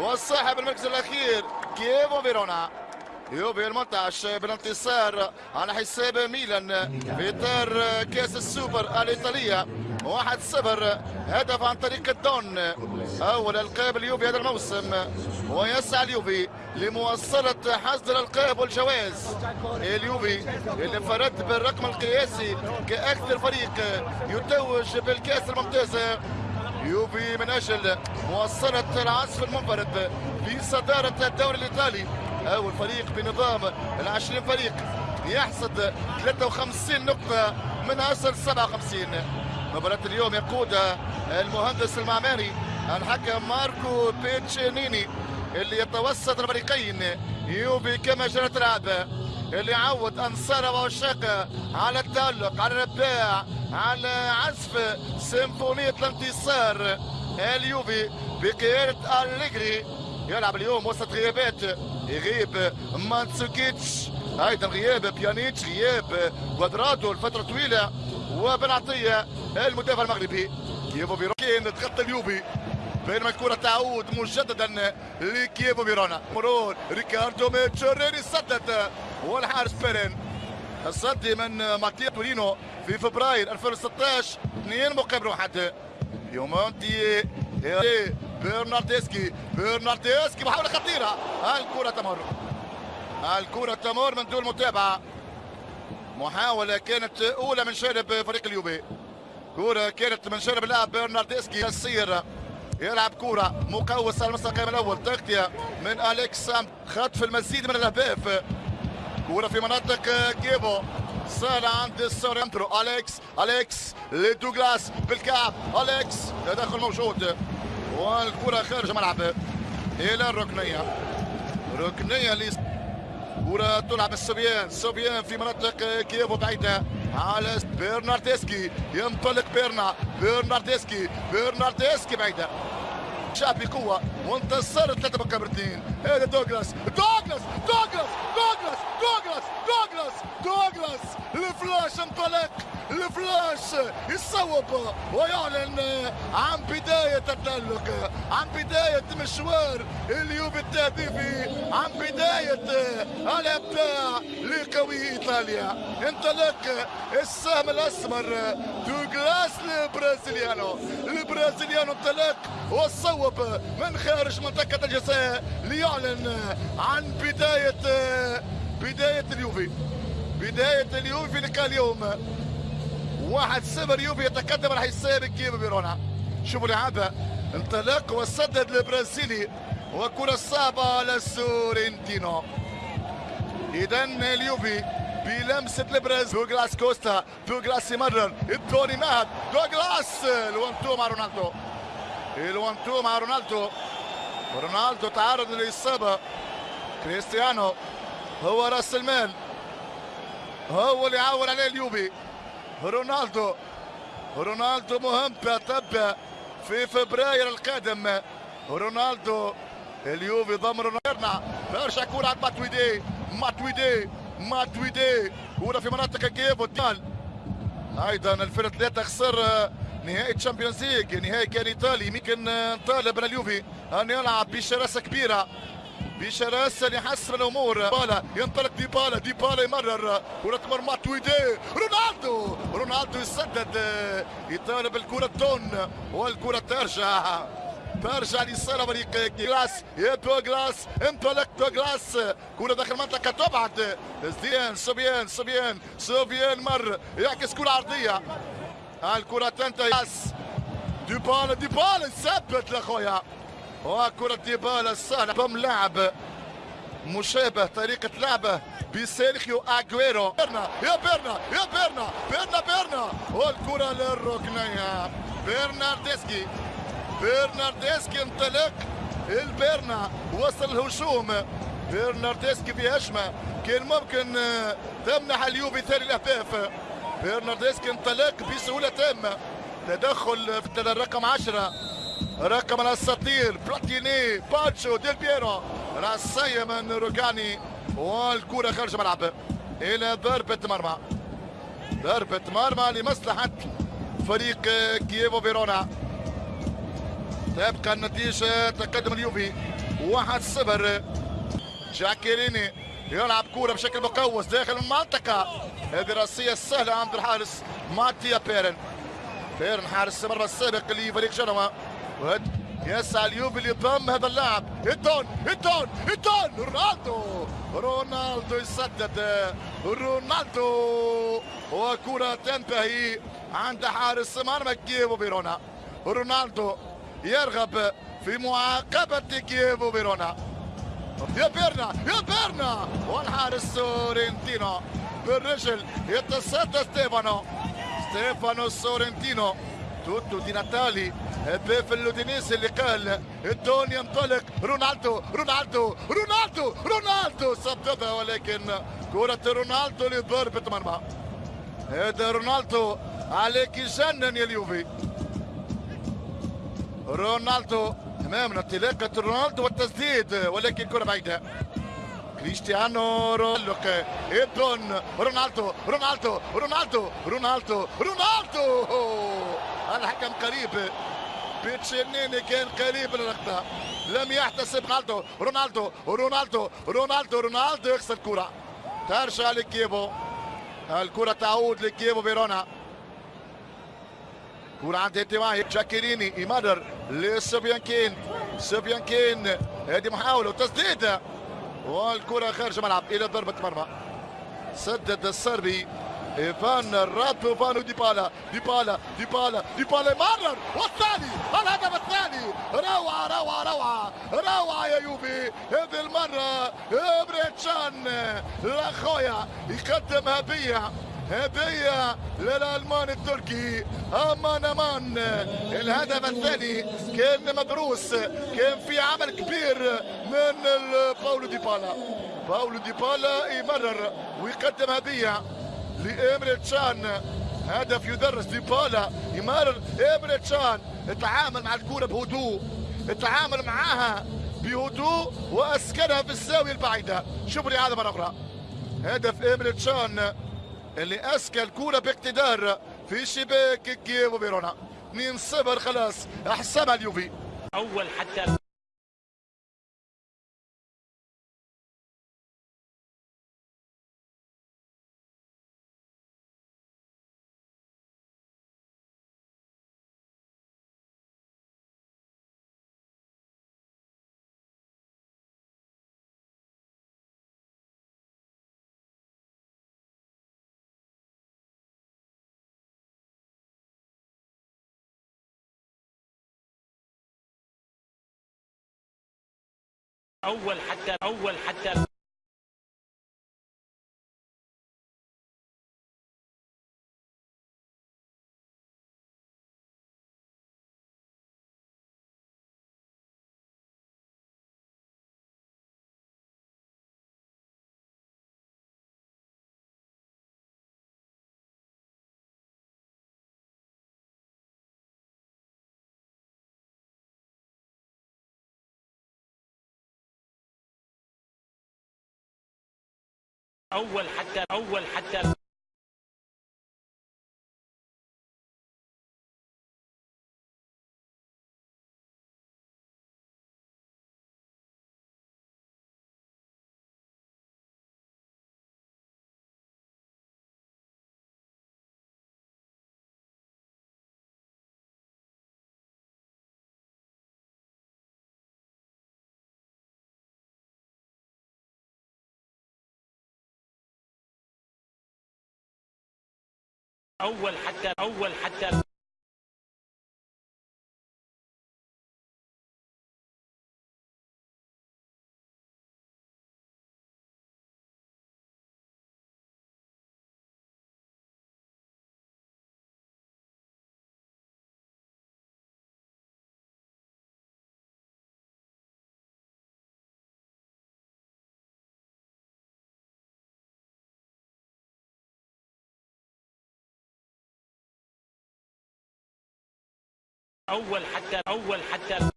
والصاحب المركز الأخير كييفو فيرونا. يوفي المنتعش بالانتصار على حساب ميلان. في اطار كاس السوبر الإيطالية. 1-0 هدف عن طريق الدون. أول ألقاب اليوفي هذا الموسم. ويسعى اليوفي لمواصلة حصد الألقاب والجوائز. اليوفي اللي فرد بالرقم القياسي كأكثر فريق يتوج بالكأس الممتازه يوفي من أجل مواصلة العزف المنفرد في صدارة الدوري الإيطالي. أول فريق بنظام العشرين فريق يحصد 53 نقطة من أصل 57 مباراة اليوم يقودها المهندس المعماري الحكم ماركو بيتشينيني اللي يتوسط الفريقين. يوفي كما جرت العادة اللي عود أنصاره وعشاقه على التألق على الإبداع على عزف سيمفونية الانتصار. اليوفي بقيادة أليجري يلعب اليوم وسط غيابات يغيب ماندزوكيتش. أيضا غياب بيانيتش غياب كوادرادو لفترة طويلة. وبن عطيه المدافع المغربي كييفو فيرونا تغطى اليوفي. بينما الكره تعود مجددا لكييفو فيرونا مرور ريكاردو ميجوريني سدد والحارس بيرين الصدي من ماتيا تورينو في فبراير 2016 اثنين مقابل واحد يومونتي برناردسكي برناردسكي محاولة خطيرة الكرة تمر الكرة تمر من دون متابعة محاولة كانت أولى من جانب فريق اليوفي كرة كانت من جانب اللاعب برناردسكي يسير يلعب كرة مقوس على المستقيم الأول. تغطية من أليكس خطف المزيد من الأهداف كرة في مناطق كيبو. سهلة عند السورينترو أليكس أليكس لدوغلاس بالكعب. أليكس تدخل موجود. والكرة خارج الملعب. إلى الركنية. ركنية لي. كرة تلعب السوبيان سوبيان في مناطق كييفو بعيدة. على بيرناردسكي ينطلق بيرنا. بيرناردسكي بيرناردسكي بعيدة. شاب بقوة وانتصر ثلاثة مقابل اثنين هذا دوغلاس. دوغلاس. دوغلاس. دوغلاس. دوغلاس. دوغلاس. دوغلاس. الفلاش انطلق. الفلاش يصوب ويعلن عن بداية التألق عن بداية مشوار اليوفي التهديفي عن بداية الإبداع لقوي إيطاليا. انطلق السهم الأسمر دوغلاس البرازيليانو. البرازيليانو انطلق وصوب من خارج منطقة الجزاء ليعلن عن بداية بداية اليوفي. بداية اليوفي لقاء اليوم. واحد صفر يوفي يتقدم على حساب كييفو فيرونا. شوفوا لعبة انطلاق وسدد البرازيلي وكرة صعبة على سورنتينو إذا اليوفي بلمسة البرازيل. دوغلاس كوستا دوغلاس يمرر الدوري مهد دوغلاس الوان مع رونالدو. الوان مع رونالدو. رونالدو تعرض للإصابة. كريستيانو هو رأس المال. هو اللي يعول عليه اليوفي. رونالدو. رونالدو مهم تبع في فبراير القادم. رونالدو اليوفي ضم رونالدو. برشا كورة عند ماتويدي. ماتويدي ماتويدي. كورة في مناطق كييف والدال أيضا الفرق ثلاثة خسر نهائي تشامبيونز ليج نهائي كان إيطالي. يمكن نطالب اليوفي أن يلعب بشراسة كبيرة. بشراسة لحسم الأمور. بالا ينطلق ديبالا ديبالا يمرر. كرة تمر ماتويدي رونالدو رونالدو يسدد يطالب الكرة دون والكرة ترجع. ترجع لصالة جلاس. يا دوغلاس انطلق دوغلاس كرة داخل المنطقة تبعد. زيان سوبيان سوبيان سوبيان مر. يعكس كرة عرضية. الكرة تنتهي. ديبالا ديبالا يثبت لأخويا. وكرة ديبالا السهلة بم لاعب مشابه طريقة لعبه بسيرخيو اجويرو بيرنا يا بيرنا يا بيرنا بيرنا بيرنا. والكرة للركنية. برناردسكي برناردسكي انطلق. البيرنا وصل الهجوم. برناردسكي في هجمة كان ممكن تمنح اليوفي ثاني الأهداف. برناردسكي انطلق بسهولة تامة. تدخل في الرقم 10 رقم الأساطير بلاتيني باجيو ديل بيرو راسية من روجاني والكرة خارج الملعب. إلى ضربة مرمى. ضربة مرمى لمصلحة فريق كييفو فيرونا. تبقى النتيجة تقدم اليوفي. واحد صفر. جاكيريني يلعب كورة بشكل مقوس داخل المنطقة. هذه راسية سهلة عند الحارس ماتيا بيرين. بيرين حارس المرمى السابق لفريق جنوا يسعى اليوفي ليضم هذا اللاعب. ايتون ايتون ايتون رونالدو. رونالدو يسدد. رونالدو. وكرة تنتهي عند حارس مرمى كييفو فيرونا. رونالدو يرغب في معاقبة كييفو فيرونا. يا بيرنا يا بيرنا. والحارس سورنتينو بالرجل يتصدى ستيفانو. ستيفانو سورنتينو توتو دي ناتالي. هداف الاودينيس اللي قال الدون ينطلق. رونالدو رونالدو رونالدو رونالدو سددها ولكن كرة رونالدو لضربة مرمى هذا رونالدو عليك يجنن يا اليوفي. رونالدو أمامنا انطلاقة رونالدو والتسديد ولكن كرة بعيدة. كريستيانو رونالدو ايدون رونالدو رونالدو رونالدو رونالدو رونالدو. الحكم قريب. بيتشينيني كان قريب للأخطاء لم يحتسب رونالدو رونالدو رونالدو رونالدو رونالدو يخسر الكرة. ترجع لكيبو الكرة تعود لكيبو فيرونا. كرة عند انتماهي جاكيريني يمرر لسوبيانكين سوبيانكين هذه محاولة وتسديد. والكرة خارج الملعب إلى ضربة مرمى. سدد الصربي ايفان راتو فانو ديبالا ديبالا ديبالا ديبالا مرر والثاني الهدف الثاني روعة روعة روعة روعة يا يوفي هذه المرة بريتشان لاخويا يقدم هدية هدية للألمان التركي أمان أمان الهدف الثاني كان مدروس كان في عمل كبير من باولو ديبالا باولو ديبالا يمرر ويقدم هدية. لإمريت تشان. هدف يدرس ديبالا. يمرر إمريت تشان. تعامل مع الكرة بهدوء. تعامل معها بهدوء وأسكنها في الزاوية البعيدة. شوفوا لي هذا مرة أخرى. هدف إمريت تشان اللي أسكن الكرة باقتدار في شباك كييف وفيرونا. 2-0 خلاص. أحسبها اليوفي. أول حتى أول حتى أول حتى أول حتى أول حتى أول حتى أول حتى أول حتى أول حتى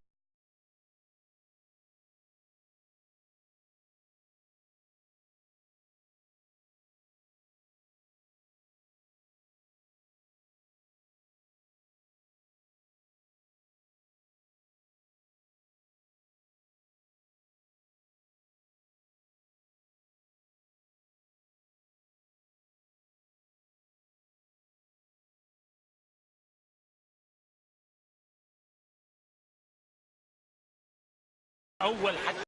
أول حتى